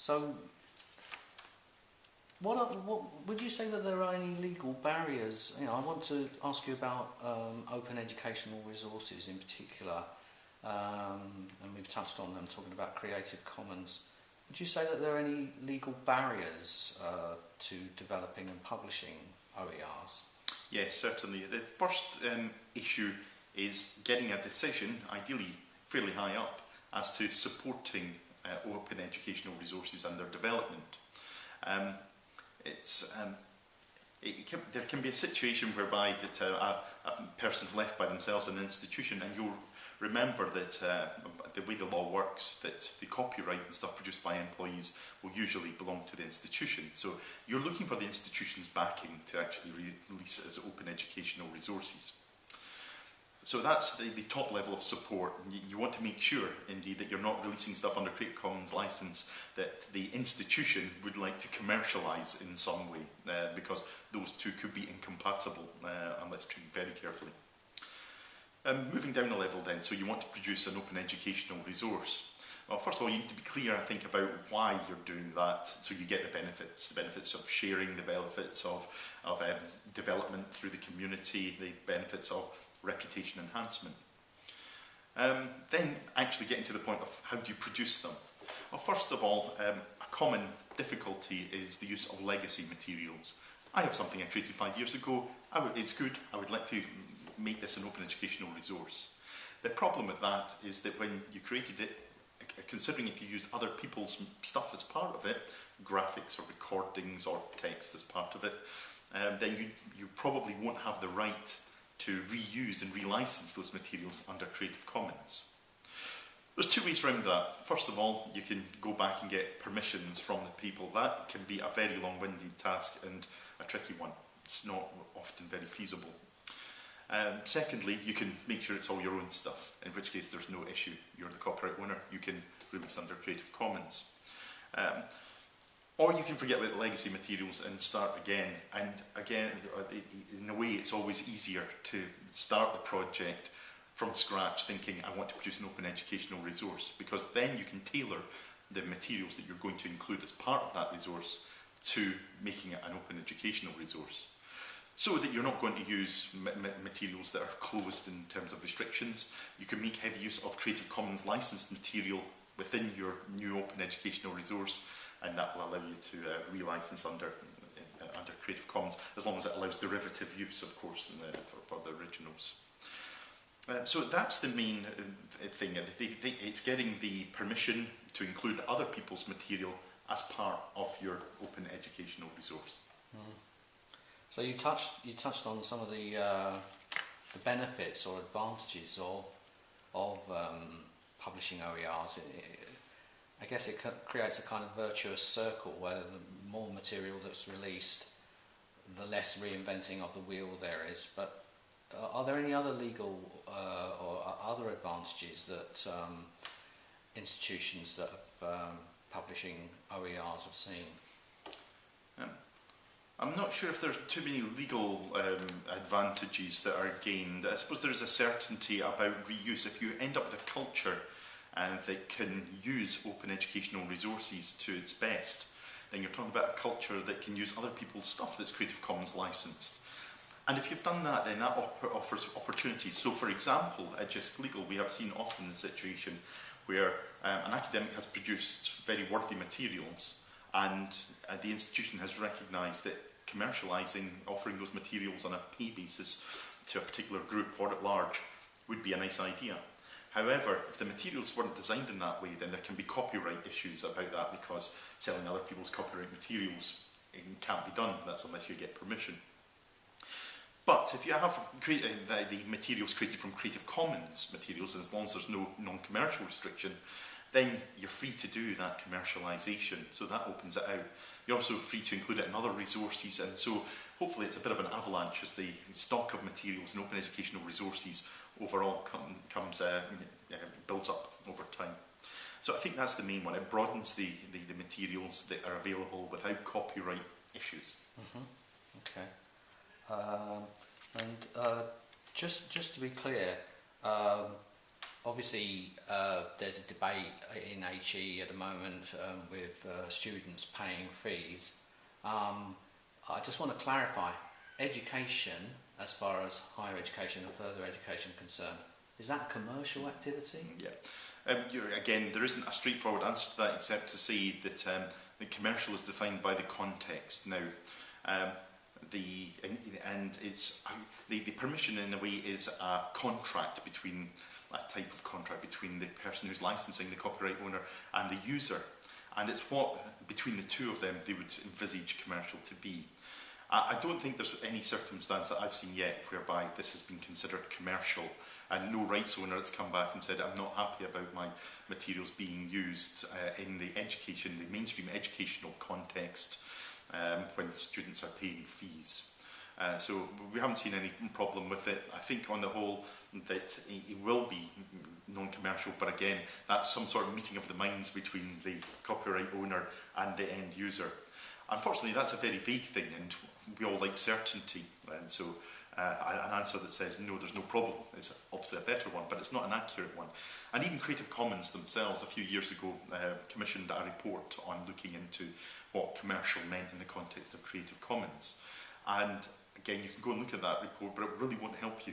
So, what, are, what would you say that there are any legal barriers? You know, I want to ask you about um, open educational resources in particular, um, and we've touched on them talking about Creative Commons. Would you say that there are any legal barriers uh, to developing and publishing OERs? Yes, certainly. The first um, issue is getting a decision, ideally fairly high up, as to supporting uh, open educational resources and their development. Um, it's, um, it can, there can be a situation whereby that uh, a, a person's left by themselves in an institution and you'll remember that uh, the way the law works that the copyright and stuff produced by employees will usually belong to the institution so you're looking for the institution's backing to actually re release as open educational resources. So that's the, the top level of support. You, you want to make sure, indeed, that you're not releasing stuff under Creative Commons license that the institution would like to commercialise in some way, uh, because those two could be incompatible, uh, and let's treat very carefully. Um, moving down a level then, so you want to produce an open educational resource. Well, first of all, you need to be clear, I think, about why you're doing that, so you get the benefits, the benefits of sharing, the benefits of, of um, development through the community, the benefits of reputation enhancement. Um, then actually getting to the point of how do you produce them? Well, first of all, um, a common difficulty is the use of legacy materials. I have something I created five years ago. it's good. I would like to make this an open educational resource. The problem with that is that when you created it, considering if you use other people's stuff as part of it, graphics or recordings or text as part of it, um, then you, you probably won't have the right to reuse and relicense those materials under Creative Commons. There's two ways around that. First of all, you can go back and get permissions from the people. That can be a very long-winded task and a tricky one. It's not often very feasible. Um, secondly, you can make sure it's all your own stuff, in which case there's no issue. You're the copyright owner, you can release under Creative Commons. Um, or you can forget about legacy materials and start again. And again, uh, in a way, it's always easier to start the project from scratch thinking, I want to produce an open educational resource, because then you can tailor the materials that you're going to include as part of that resource to making it an open educational resource. So that you're not going to use materials that are closed in terms of restrictions. You can make heavy use of Creative Commons licensed material within your new open educational resource and that will allow you to uh, relicense under uh, under Creative Commons as long as it allows derivative use, of course, the, for, for the originals. Uh, so that's the main uh, thing. It's getting the permission to include other people's material as part of your open educational resource. Mm. So you touched you touched on some of the uh, the benefits or advantages of of um, publishing OERs. I guess it creates a kind of virtuous circle where the more material that's released, the less reinventing of the wheel there is. But uh, are there any other legal uh, or other advantages that um, institutions that have um, publishing OERs have seen? Um, I'm not sure if there are too many legal um, advantages that are gained. I suppose there is a certainty about reuse. If you end up with a culture and that can use open educational resources to its best, then you're talking about a culture that can use other people's stuff that's Creative Commons licensed. And if you've done that, then that offers opportunities. So for example, at JISC Legal, we have seen often the situation where um, an academic has produced very worthy materials and uh, the institution has recognised that commercialising, offering those materials on a pay basis to a particular group or at large would be a nice idea. However, if the materials weren't designed in that way, then there can be copyright issues about that because selling other people's copyright materials can't be done. That's unless you get permission. But if you have uh, the, the materials created from Creative Commons materials, as long as there's no non-commercial restriction, then you're free to do that commercialisation. So that opens it out. You're also free to include it in other resources, and so hopefully it's a bit of an avalanche as the stock of materials and open educational resources overall come, comes uh, uh, builds up over time. So I think that's the main one. It broadens the, the, the materials that are available without copyright issues. Mm -hmm. Okay. Um, and uh, just just to be clear, um, obviously uh, there's a debate in HE at the moment um, with uh, students paying fees. Um, I just want to clarify, education, as far as higher education and further education concerned, is that commercial activity? Yeah. Um, again, there isn't a straightforward answer to that except to say that um, the commercial is defined by the context. Now, um, the and, and it's the, the permission in a way is a contract between that type of contract between the person who's licensing the copyright owner and the user. And it's what, between the two of them, they would envisage commercial to be. I, I don't think there's any circumstance that I've seen yet whereby this has been considered commercial and no rights owner has come back and said, I'm not happy about my materials being used uh, in the education, the mainstream educational context um, when students are paying fees. Uh, so we haven't seen any problem with it. I think on the whole that it will be non-commercial, but again, that's some sort of meeting of the minds between the copyright owner and the end user. Unfortunately, that's a very vague thing, and we all like certainty, and so uh, an answer that says no, there's no problem is obviously a better one, but it's not an accurate one. And even Creative Commons themselves, a few years ago, uh, commissioned a report on looking into what commercial meant in the context of Creative Commons. And again, you can go and look at that report, but it really won't help you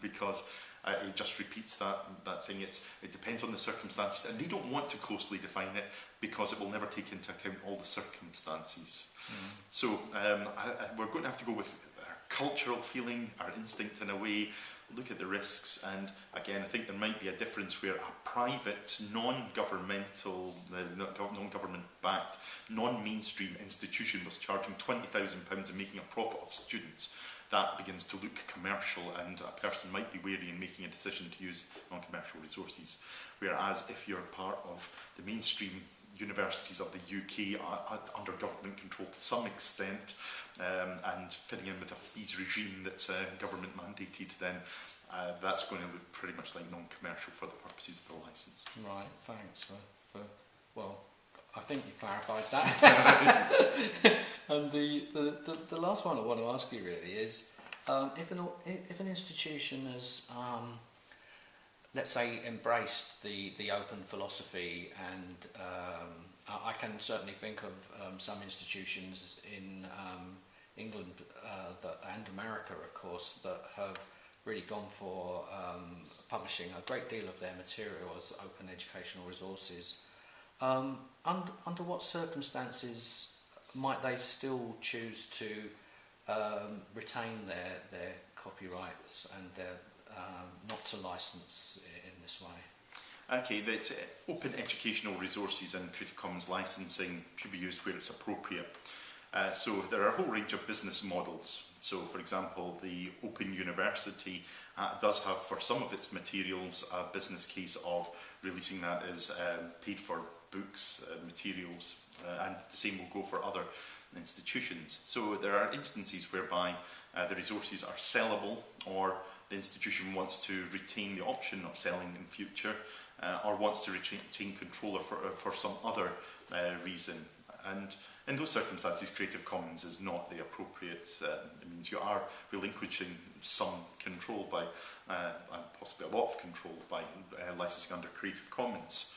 because uh, it just repeats that that thing. It's it depends on the circumstances, and they don't want to closely define it because it will never take into account all the circumstances. Mm. So um, I, I, we're going to have to go with our cultural feeling, our instinct in a way, look at the risks, and again, I think there might be a difference where a private, non-governmental, uh, non-government backed, non-mainstream institution was charging £20,000 and making a profit of students that begins to look commercial and a person might be wary in making a decision to use non-commercial resources. Whereas if you're part of the mainstream universities of the UK are, are under government control to some extent um, and fitting in with a fees regime that's uh, government mandated, then uh, that's going to look pretty much like non-commercial for the purposes of the licence. Right, thanks for, for well, I think you clarified that. and the, the, the, the last one I want to ask you really is, um, if, an, if an institution has, um, let's say, embraced the, the open philosophy and um, I, I can certainly think of um, some institutions in um, England uh, and America, of course, that have really gone for um, publishing a great deal of their material as open educational resources um, under, under what circumstances might they still choose to um, retain their, their copyrights and their, um, not to license in this way? Okay, that uh, open educational resources and Creative Commons licensing should be used where it's appropriate. Uh, so there are a whole range of business models. So for example, the Open University uh, does have for some of its materials a business case of releasing that as um, paid for books, uh, materials, uh, and the same will go for other institutions. So there are instances whereby uh, the resources are sellable or the institution wants to retain the option of selling in future or wants to retain control for, for some other reason. And in those circumstances, Creative Commons is not the appropriate, uh, it means you are relinquishing some control by, uh, and possibly a lot of control by uh, licensing under Creative Commons.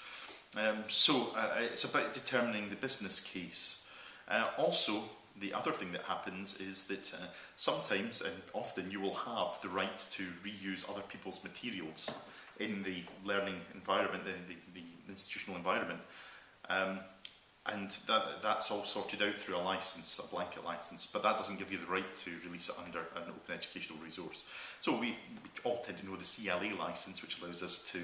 Um, so uh, it's about determining the business case. Uh, also, the other thing that happens is that uh, sometimes and often you will have the right to reuse other people's materials in the learning environment, the, the, the institutional environment. Um, and that, that's all sorted out through a license, a blanket license, but that doesn't give you the right to release it under an open educational resource. So we, we all tend to know the CLA license, which allows us to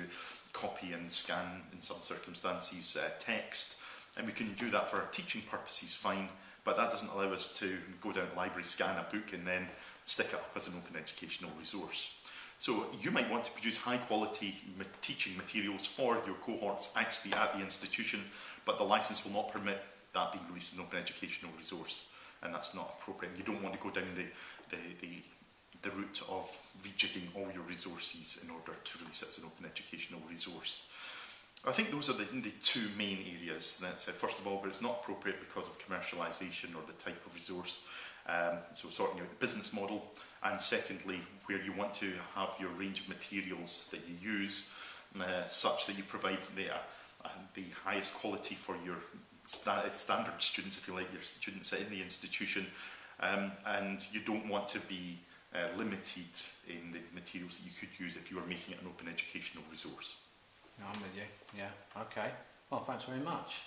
copy and scan, in some circumstances, uh, text, and we can do that for our teaching purposes fine, but that doesn't allow us to go down to library, scan a book and then stick it up as an open educational resource. So you might want to produce high quality teaching materials for your cohorts actually at the institution, but the license will not permit that being released as an open educational resource, and that's not appropriate. You don't want to go down the, the, the the route of rejigging all your resources in order to release it as an open educational resource. I think those are the, the two main areas. That's, uh, first of all, where it's not appropriate because of commercialisation or the type of resource, um, so sorting out the business model, and secondly, where you want to have your range of materials that you use uh, such that you provide the, uh, the highest quality for your sta standard students, if you like, your students in the institution, um, and you don't want to be uh, limited in the materials that you could use if you were making it an open educational resource. I'm with you. Yeah. Okay. Well, thanks very much.